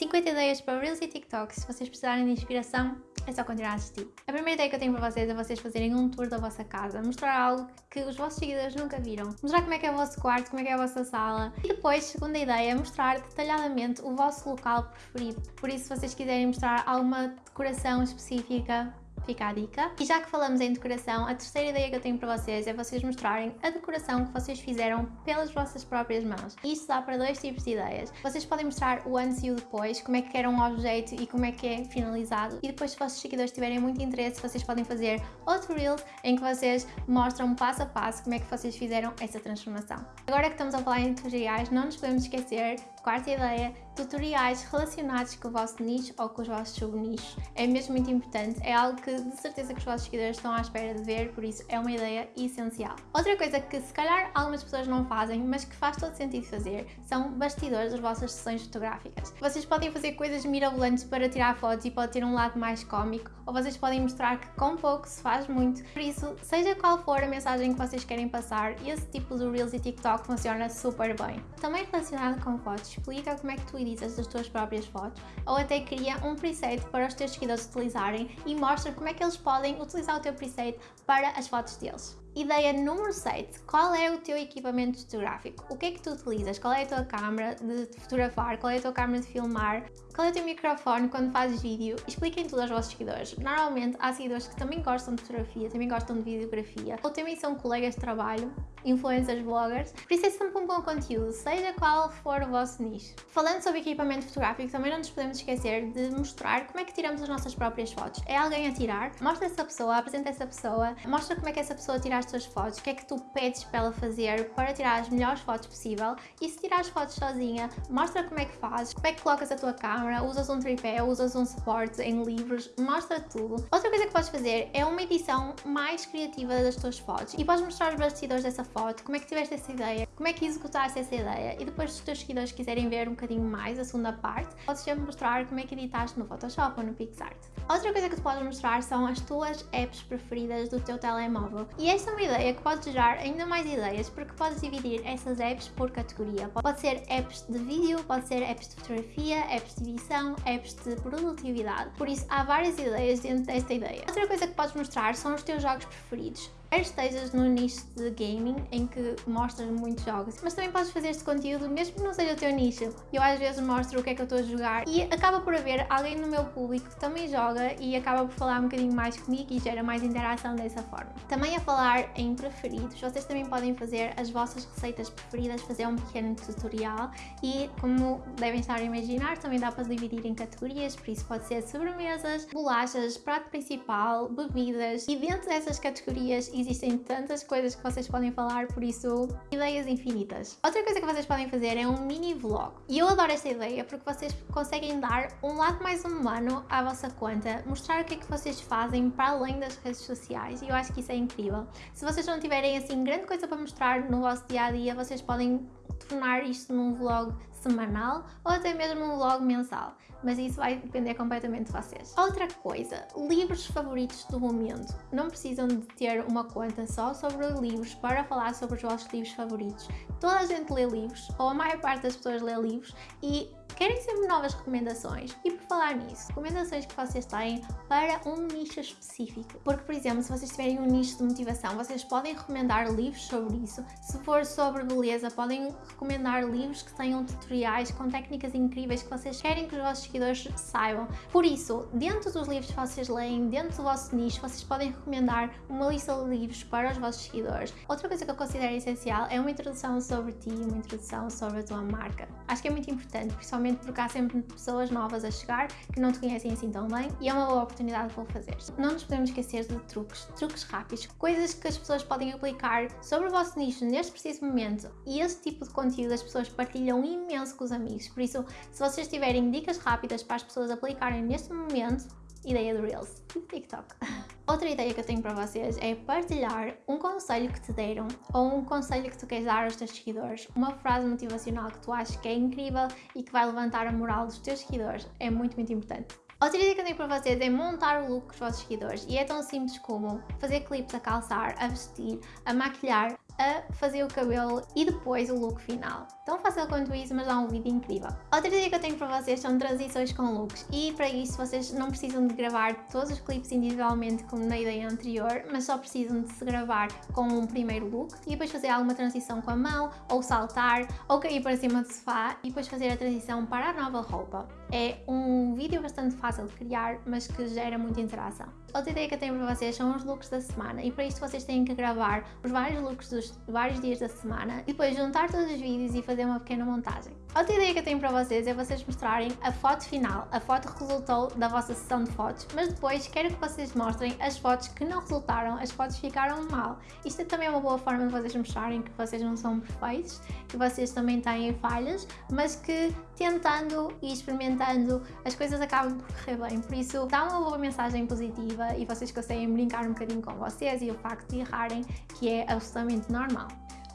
50 ideias para Reels e TikToks. Se vocês precisarem de inspiração, é só continuar a assistir. A primeira ideia que eu tenho para vocês é vocês fazerem um tour da vossa casa, mostrar algo que os vossos seguidores nunca viram, mostrar como é que é o vosso quarto, como é que é a vossa sala e depois, segunda ideia, mostrar detalhadamente o vosso local preferido. Por isso, se vocês quiserem mostrar alguma decoração específica, fica a dica. E já que falamos em decoração, a terceira ideia que eu tenho para vocês é vocês mostrarem a decoração que vocês fizeram pelas vossas próprias mãos. Isto dá para dois tipos de ideias. Vocês podem mostrar o antes e o depois, como é que era um objeto e como é que é finalizado. E depois, se os vossos seguidores tiverem muito interesse, vocês podem fazer outro reel em que vocês mostram passo a passo como é que vocês fizeram essa transformação. Agora que estamos a falar em tutoriais, não nos podemos esquecer Quarta ideia, tutoriais relacionados com o vosso nicho ou com os vossos subnichos. É mesmo muito importante, é algo que de certeza que os vossos seguidores estão à espera de ver, por isso é uma ideia essencial. Outra coisa que se calhar algumas pessoas não fazem, mas que faz todo sentido fazer, são bastidores das vossas sessões fotográficas. Vocês podem fazer coisas mirabolantes para tirar fotos e pode ter um lado mais cómico, ou vocês podem mostrar que com pouco se faz muito. Por isso, seja qual for a mensagem que vocês querem passar, esse tipo de Reels e TikTok funciona super bem. Também relacionado com fotos, explica como é que tu editas as tuas próprias fotos ou até cria um preset para os teus seguidores utilizarem e mostra como é que eles podem utilizar o teu preset para as fotos deles. Ideia número 7. Qual é o teu equipamento fotográfico? O que é que tu utilizas? Qual é a tua câmera de fotografar? Qual é a tua câmera de filmar? Qual é o teu microfone quando fazes vídeo? Expliquem tudo aos vossos seguidores. Normalmente há seguidores que também gostam de fotografia, também gostam de videografia, ou também são colegas de trabalho, influencers, bloggers, por isso é sempre um bom conteúdo, seja qual for o vosso nicho. Falando sobre equipamento fotográfico, também não nos podemos esquecer de mostrar como é que tiramos as nossas próprias fotos. É alguém a tirar? Mostra essa pessoa, apresenta essa pessoa, mostra como é que essa pessoa tira as tuas fotos, o que é que tu pedes para ela fazer para tirar as melhores fotos possível e se tirar as fotos sozinha, mostra como é que fazes, como é que colocas a tua câmera, usas um tripé, usas um suporte em livros, mostra tudo. Outra coisa que podes fazer é uma edição mais criativa das tuas fotos e podes mostrar os bastidores dessa foto, como é que tiveste essa ideia, como é que executaste essa ideia e depois se os teus seguidores quiserem ver um bocadinho mais a segunda parte, podes sempre mostrar como é que editaste no Photoshop ou no PixArt. Outra coisa que tu podes mostrar são as tuas apps preferidas do teu telemóvel e esta é uma ideia que pode gerar ainda mais ideias porque podes dividir essas apps por categoria. Pode ser apps de vídeo, pode ser apps de fotografia, apps de edição, apps de produtividade. Por isso há várias ideias dentro desta ideia. Outra coisa que podes mostrar são os teus jogos preferidos. Estejas no nicho de gaming, em que mostras muitos jogos, mas também podes fazer este conteúdo mesmo que não seja o teu nicho. Eu às vezes mostro o que é que eu estou a jogar e acaba por haver alguém no meu público que também joga e acaba por falar um bocadinho mais comigo e gera mais interação dessa forma. Também a falar em preferidos, vocês também podem fazer as vossas receitas preferidas, fazer um pequeno tutorial e como devem estar a imaginar, também dá para dividir em categorias, por isso pode ser sobremesas, bolachas, prato principal, bebidas e dentro dessas categorias existem tantas coisas que vocês podem falar, por isso, ideias infinitas. Outra coisa que vocês podem fazer é um mini vlog. E eu adoro esta ideia porque vocês conseguem dar um lado mais humano à vossa conta, mostrar o que é que vocês fazem para além das redes sociais e eu acho que isso é incrível. Se vocês não tiverem assim grande coisa para mostrar no vosso dia a dia, vocês podem tornar isto num vlog semanal ou até mesmo um vlog mensal, mas isso vai depender completamente de vocês. Outra coisa, livros favoritos do momento. Não precisam de ter uma conta só sobre livros para falar sobre os vossos livros favoritos. Toda a gente lê livros, ou a maior parte das pessoas lê livros, e querem sempre novas recomendações. E por falar nisso, recomendações que vocês têm para um nicho específico. Porque, por exemplo, se vocês tiverem um nicho de motivação, vocês podem recomendar livros sobre isso. Se for sobre beleza, podem recomendar livros que tenham tutoriais com técnicas incríveis que vocês querem que os vossos seguidores saibam. Por isso, dentro dos livros que vocês leem, dentro do vosso nicho, vocês podem recomendar uma lista de livros para os vossos seguidores. Outra coisa que eu considero essencial é uma introdução sobre ti, uma introdução sobre a tua marca. Acho que é muito importante, principalmente porque há sempre pessoas novas a chegar que não te conhecem assim tão bem e é uma boa oportunidade para o fazer. Não nos podemos esquecer de truques, truques rápidos, coisas que as pessoas podem aplicar sobre o vosso nicho neste preciso momento e esse tipo de conteúdo as pessoas partilham imenso com os amigos, por isso se vocês tiverem dicas rápidas para as pessoas aplicarem neste momento, ideia do Reels TikTok. Outra ideia que eu tenho para vocês é partilhar um conselho que te deram ou um conselho que tu queres dar aos teus seguidores, uma frase motivacional que tu achas que é incrível e que vai levantar a moral dos teus seguidores. É muito, muito importante. Outra ideia que eu tenho para vocês é montar o look com os vossos seguidores e é tão simples como fazer clipes a calçar, a vestir, a maquilhar, a fazer o cabelo e depois o look final. Tão fácil quanto isso, mas dá um vídeo incrível. Outra ideia que eu tenho para vocês são transições com looks e para isso vocês não precisam de gravar todos os clipes individualmente como na ideia anterior, mas só precisam de se gravar com um primeiro look e depois fazer alguma transição com a mão, ou saltar, ou cair para cima do sofá e depois fazer a transição para a nova roupa. É um vídeo bastante fácil de criar, mas que gera muita interação. Outra ideia que eu tenho para vocês são os looks da semana e para isto vocês têm que gravar os vários looks dos vários dias da semana e depois juntar todos os vídeos e fazer uma pequena montagem. Outra ideia que eu tenho para vocês é vocês mostrarem a foto final, a foto que resultou da vossa sessão de fotos, mas depois quero que vocês mostrem as fotos que não resultaram, as fotos ficaram mal. Isto é também uma boa forma de vocês mostrarem que vocês não são perfeitos, que vocês também têm falhas, mas que tentando e experimentando as coisas acabam por correr bem. Por isso, dá uma boa mensagem positiva e vocês conseguem brincar um bocadinho com vocês e o facto de errarem, que é absolutamente normal.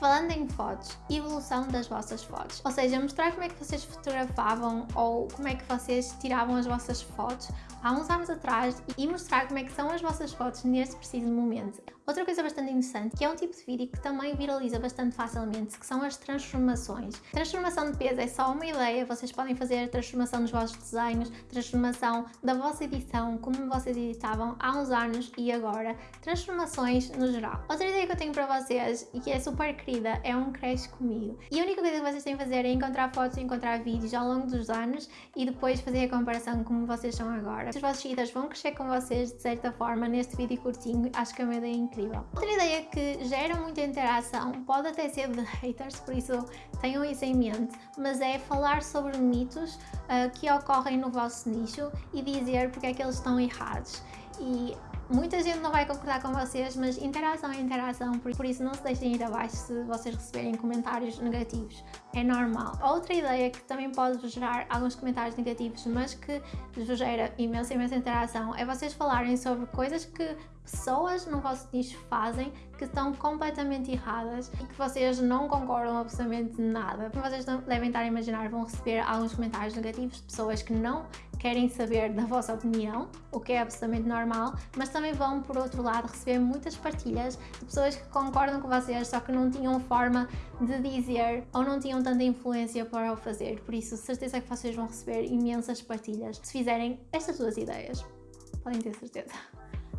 Falando em fotos, evolução das vossas fotos, ou seja, mostrar como é que vocês fotografavam ou como é que vocês tiravam as vossas fotos há uns anos atrás e mostrar como é que são as vossas fotos neste preciso momento. Outra coisa bastante interessante, que é um tipo de vídeo que também viraliza bastante facilmente, que são as transformações. Transformação de peso é só uma ideia, vocês podem fazer transformação dos vossos desenhos, transformação da vossa edição, como vocês editavam há uns anos e agora, transformações no geral. Outra ideia que eu tenho para vocês, e que é super é um cresce comigo. E a única coisa que vocês têm que fazer é encontrar fotos e encontrar vídeos ao longo dos anos e depois fazer a comparação como vocês são agora. Os vossos seguidores vão crescer com vocês de certa forma neste vídeo curtinho, acho que é uma ideia incrível. Outra ideia que gera muita interação, pode até ser de haters, por isso tenham isso em mente, mas é falar sobre mitos uh, que ocorrem no vosso nicho e dizer porque é que eles estão errados. E Muita gente não vai concordar com vocês, mas interação é interação, por isso não se deixem ir abaixo se vocês receberem comentários negativos. É normal. Outra ideia que também pode gerar alguns comentários negativos, mas que vos gera imensa, imensa interação, é vocês falarem sobre coisas que pessoas no vosso nicho fazem que estão completamente erradas e que vocês não concordam absolutamente nada. Vocês devem estar a imaginar, vão receber alguns comentários negativos de pessoas que não querem saber da vossa opinião, o que é absolutamente normal, mas também vão, por outro lado, receber muitas partilhas de pessoas que concordam com vocês, só que não tinham forma de dizer ou não tinham tanta influência para o fazer. Por isso, certeza que vocês vão receber imensas partilhas se fizerem estas duas ideias. Podem ter certeza.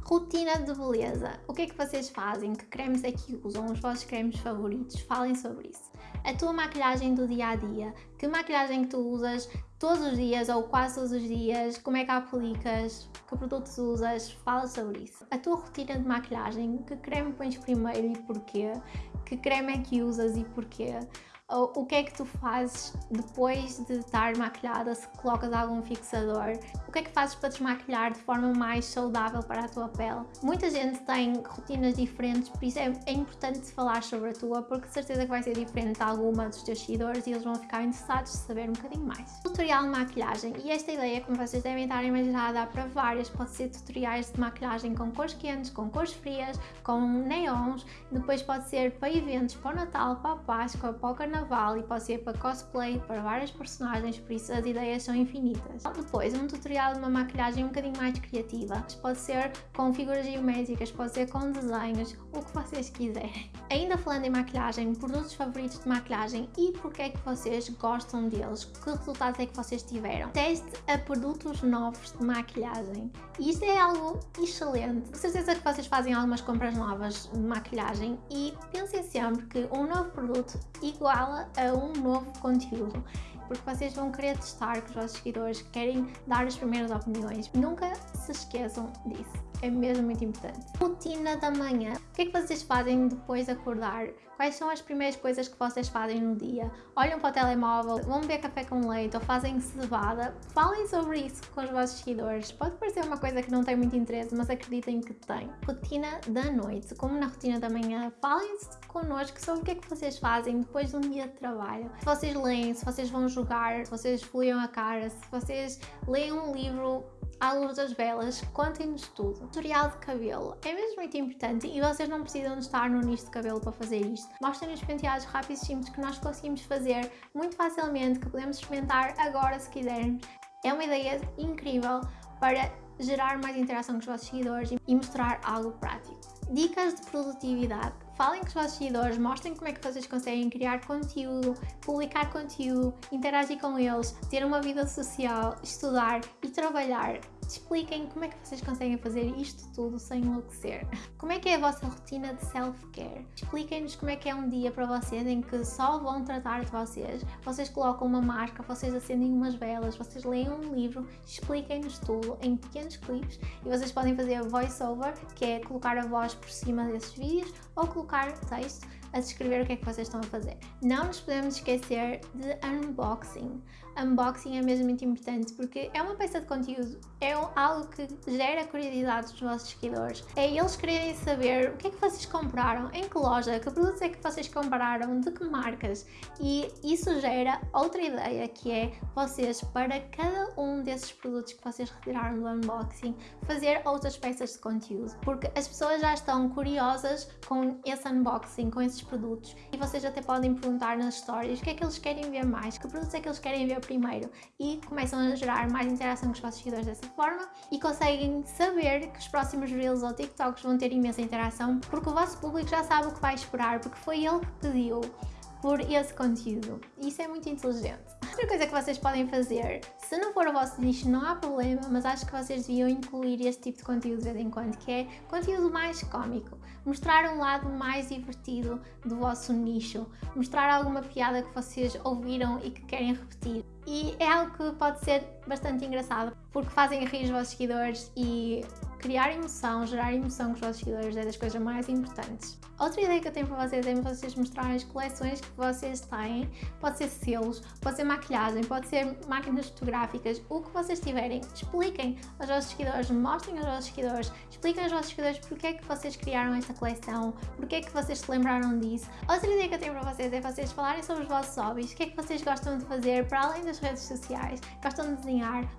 Rotina de beleza. O que é que vocês fazem? Que cremes é que usam? Os vossos cremes favoritos? Falem sobre isso. A tua maquilhagem do dia a dia. Que maquilhagem que tu usas todos os dias ou quase todos os dias? Como é que aplicas? Que produtos usas? Fala sobre isso. A tua rotina de maquilhagem. Que creme pões primeiro e porquê? Que creme é que usas e porquê? o que é que tu fazes depois de estar maquilhada, se colocas algum fixador, o que é que fazes para desmaquilhar de forma mais saudável para a tua pele. Muita gente tem rotinas diferentes, por isso é, é importante falar sobre a tua, porque de certeza que vai ser diferente de alguma dos teus seguidores e eles vão ficar interessados em saber um bocadinho mais. Tutorial de maquilhagem, e esta ideia, como vocês devem estar a imaginar, dá para várias, pode ser tutoriais de maquilhagem com cores quentes, com cores frias, com neons, depois pode ser para eventos, para o Natal, para a Páscoa, para o carnaval e pode ser para cosplay, para várias personagens, por isso as ideias são infinitas. Depois, um tutorial de uma maquilhagem um bocadinho mais criativa. Pode ser com figuras geométricas, pode ser com desenhos, o que vocês quiserem. Ainda falando em maquilhagem, produtos favoritos de maquilhagem e porque é que vocês gostam deles, que resultados é que vocês tiveram. Teste a produtos novos de maquilhagem. E isto é algo excelente. Com certeza que vocês fazem algumas compras novas de maquilhagem e pensem sempre que um novo produto igual a um novo conteúdo porque vocês vão querer testar com os vossos seguidores, querem dar as primeiras opiniões. Nunca se esqueçam disso, é mesmo muito importante. Rotina da manhã. O que é que vocês fazem depois de acordar? Quais são as primeiras coisas que vocês fazem no dia? Olham para o telemóvel, vão beber café com leite ou fazem cevada? Falem sobre isso com os vossos seguidores. Pode parecer uma coisa que não tem muito interesse, mas acreditem que tem. Rotina da noite, como na rotina da manhã, falem connosco sobre o que é que vocês fazem depois de um dia de trabalho. Se vocês leem, se vocês vão jogar, se vocês esfoliam a cara, se vocês leem um livro à luz das velas, contem-nos tudo. Tutorial de cabelo é mesmo muito importante e vocês não precisam de estar no nicho de cabelo para fazer isto. Mostrem-nos penteados rápidos e simples que nós conseguimos fazer muito facilmente, que podemos experimentar agora se quisermos. É uma ideia incrível para gerar mais interação com os vossos seguidores e mostrar algo prático. Dicas de produtividade. Falem com os vossos seguidores, mostrem como é que vocês conseguem criar conteúdo, publicar conteúdo, interagir com eles, ter uma vida social, estudar e trabalhar expliquem como é que vocês conseguem fazer isto tudo sem enlouquecer. Como é que é a vossa rotina de self-care? Expliquem-nos como é que é um dia para vocês em que só vão tratar de vocês. Vocês colocam uma máscara, vocês acendem umas velas, vocês leem um livro, expliquem-nos tudo em pequenos clipes e vocês podem fazer voice-over, que é colocar a voz por cima desses vídeos ou colocar texto a descrever o que é que vocês estão a fazer. Não nos podemos esquecer de unboxing. Unboxing é mesmo muito importante porque é uma peça de conteúdo, é algo que gera curiosidade dos vossos seguidores. É eles quererem saber o que é que vocês compraram, em que loja, que produtos é que vocês compraram, de que marcas. E isso gera outra ideia que é vocês, para cada um desses produtos que vocês retiraram do unboxing, fazer outras peças de conteúdo. Porque as pessoas já estão curiosas com esse unboxing, com esses produtos e vocês até podem perguntar nas stories o que é que eles querem ver mais, que produtos é que eles querem ver primeiro e começam a gerar mais interação com os vossos seguidores dessa forma e conseguem saber que os próximos Reels ou TikToks vão ter imensa interação porque o vosso público já sabe o que vai esperar porque foi ele que pediu por esse conteúdo. Isso é muito inteligente. Outra coisa que vocês podem fazer, se não for o vosso nicho não há problema, mas acho que vocês deviam incluir este tipo de conteúdo de vez em quando, que é conteúdo mais cómico. Mostrar um lado mais divertido do vosso nicho, mostrar alguma piada que vocês ouviram e que querem repetir. E é algo que pode ser bastante engraçado, porque fazem rir os vossos seguidores e criar emoção, gerar emoção com os vossos seguidores é das coisas mais importantes. Outra ideia que eu tenho para vocês é vocês mostrarem as coleções que vocês têm. Pode ser selos, pode ser maquilhagem, pode ser máquinas fotográficas, o que vocês tiverem. Expliquem aos vossos seguidores, mostrem aos vossos seguidores, expliquem aos vossos seguidores porque é que vocês criaram esta coleção, porque é que vocês se lembraram disso. Outra ideia que eu tenho para vocês é vocês falarem sobre os vossos hobbies, o que é que vocês gostam de fazer para além das redes sociais, gostam de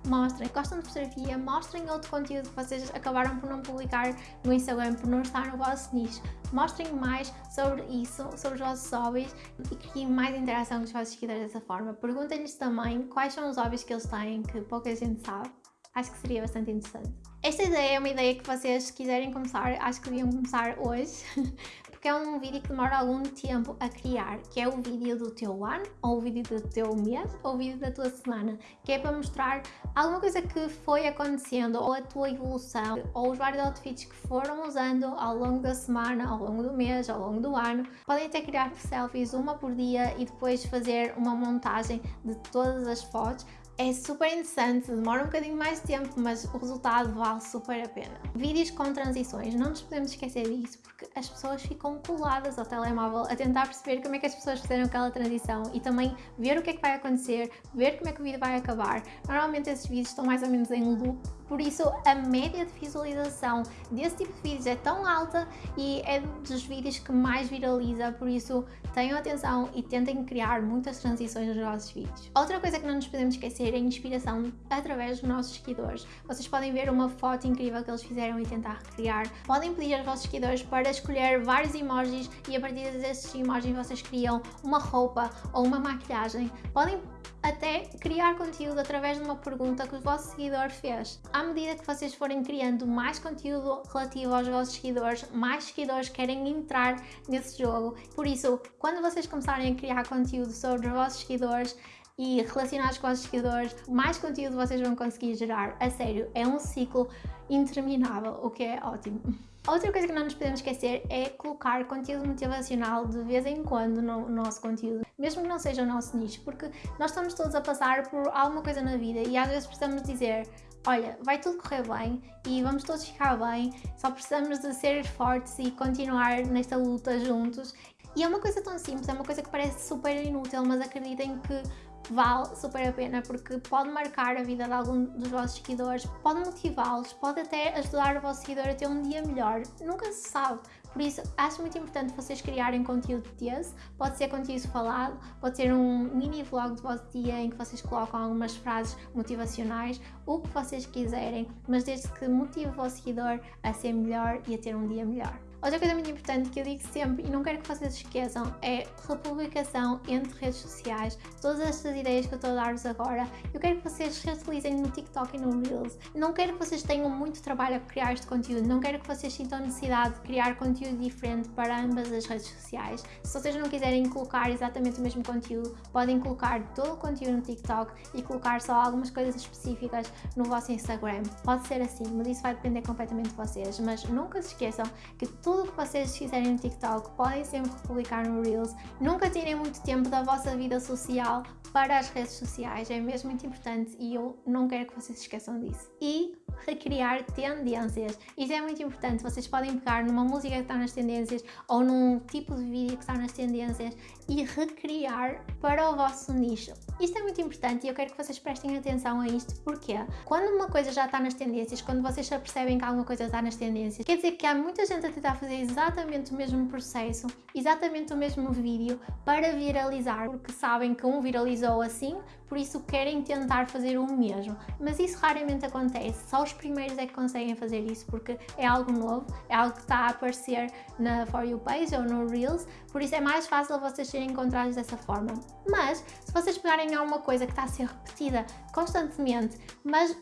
mostrem, gostam de fotografia, mostrem outro conteúdo que vocês acabaram por não publicar no Instagram, por não estar no vosso nicho. Mostrem mais sobre isso, sobre os vossos hobbies e criem mais interação com os vossos seguidores dessa forma. Perguntem-lhes também quais são os hobbies que eles têm que pouca gente sabe. Acho que seria bastante interessante. Esta ideia é uma ideia que vocês, se quiserem começar, acho que deviam começar hoje, porque é um vídeo que demora algum tempo a criar, que é o vídeo do teu ano, ou o vídeo do teu mês, ou o vídeo da tua semana, que é para mostrar alguma coisa que foi acontecendo, ou a tua evolução, ou os vários outfits que foram usando ao longo da semana, ao longo do mês, ao longo do ano. Podem até criar selfies uma por dia e depois fazer uma montagem de todas as fotos é super interessante, demora um bocadinho mais de tempo, mas o resultado vale super a pena. Vídeos com transições, não nos podemos esquecer disso, porque as pessoas ficam coladas ao telemóvel a tentar perceber como é que as pessoas fizeram aquela transição e também ver o que é que vai acontecer, ver como é que o vídeo vai acabar. Normalmente esses vídeos estão mais ou menos em loop, por isso a média de visualização desse tipo de vídeos é tão alta e é dos vídeos que mais viraliza, por isso tenham atenção e tentem criar muitas transições nos vossos vídeos. Outra coisa que não nos podemos esquecer ter a inspiração através dos nossos seguidores. Vocês podem ver uma foto incrível que eles fizeram e tentar recriar. Podem pedir aos vossos seguidores para escolher vários emojis e a partir desses emojis vocês criam uma roupa ou uma maquilhagem. Podem até criar conteúdo através de uma pergunta que o vosso seguidor fez. À medida que vocês forem criando mais conteúdo relativo aos vossos seguidores, mais seguidores querem entrar nesse jogo. Por isso, quando vocês começarem a criar conteúdo sobre os vossos seguidores, e relacionados com os seguidores, mais conteúdo vocês vão conseguir gerar. A sério, é um ciclo interminável, o que é ótimo. Outra coisa que não nos podemos esquecer é colocar conteúdo motivacional de vez em quando no nosso conteúdo, mesmo que não seja o nosso nicho, porque nós estamos todos a passar por alguma coisa na vida e às vezes precisamos dizer olha, vai tudo correr bem e vamos todos ficar bem, só precisamos de ser fortes e continuar nesta luta juntos. E é uma coisa tão simples, é uma coisa que parece super inútil, mas acreditem que vale super a pena porque pode marcar a vida de algum dos vossos seguidores, pode motivá-los, pode até ajudar o vosso seguidor a ter um dia melhor, nunca se sabe. Por isso, acho muito importante vocês criarem conteúdo desse, pode ser conteúdo falado, pode ser um mini vlog do vosso dia em que vocês colocam algumas frases motivacionais, o que vocês quiserem, mas desde que motive o vosso seguidor a ser melhor e a ter um dia melhor. Outra coisa muito importante que eu digo sempre e não quero que vocês esqueçam é republicação entre redes sociais. Todas estas ideias que eu estou a dar-vos agora, eu quero que vocês reutilizem no TikTok e no Reels. Não quero que vocês tenham muito trabalho a criar este conteúdo, não quero que vocês sintam necessidade de criar conteúdo diferente para ambas as redes sociais. Se vocês não quiserem colocar exatamente o mesmo conteúdo, podem colocar todo o conteúdo no TikTok e colocar só algumas coisas específicas no vosso Instagram. Pode ser assim, mas isso vai depender completamente de vocês. Mas nunca se esqueçam que tudo o que vocês fizerem no TikTok podem sempre publicar no Reels. Nunca tirem muito tempo da vossa vida social para as redes sociais, é mesmo muito importante e eu não quero que vocês esqueçam disso. E recriar tendências. Isso é muito importante. Vocês podem pegar numa música que está nas tendências ou num tipo de vídeo que está nas tendências e recriar para o vosso nicho. Isto é muito importante e eu quero que vocês prestem atenção a isto, porque quando uma coisa já está nas tendências, quando vocês já percebem que alguma coisa está nas tendências, quer dizer que há muita gente a tentar fazer exatamente o mesmo processo, exatamente o mesmo vídeo para viralizar, porque sabem que um viralizou assim, por isso querem tentar fazer o mesmo. Mas isso raramente acontece, só os primeiros é que conseguem fazer isso, porque é algo novo, é algo que está a aparecer na For You page ou no Reels, por isso é mais fácil vocês serem encontrados dessa forma. Mas, se vocês pegarem alguma coisa que está a ser repetida constantemente, mas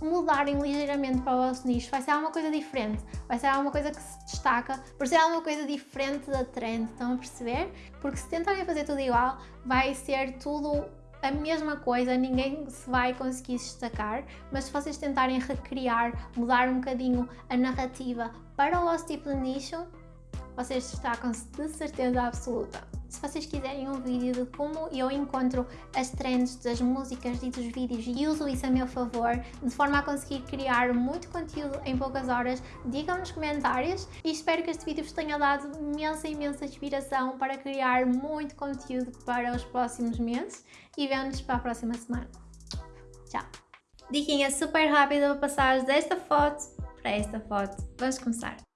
mudarem ligeiramente para o vosso nicho, vai ser alguma coisa diferente, vai ser alguma coisa que se destaca por ser alguma coisa diferente da trend, estão a perceber? Porque se tentarem fazer tudo igual, vai ser tudo a mesma coisa, ninguém se vai conseguir destacar, mas se vocês tentarem recriar, mudar um bocadinho a narrativa para o vosso tipo de nicho, vocês destacam-se de certeza absoluta. Se vocês quiserem um vídeo de como eu encontro as trends das músicas e dos vídeos e uso isso a meu favor, de forma a conseguir criar muito conteúdo em poucas horas, digam nos comentários e espero que este vídeo vos tenha dado imensa, imensa inspiração para criar muito conteúdo para os próximos meses e vemos-nos para a próxima semana. Tchau! Diquinha super rápida para passar desta foto para esta foto. Vamos começar.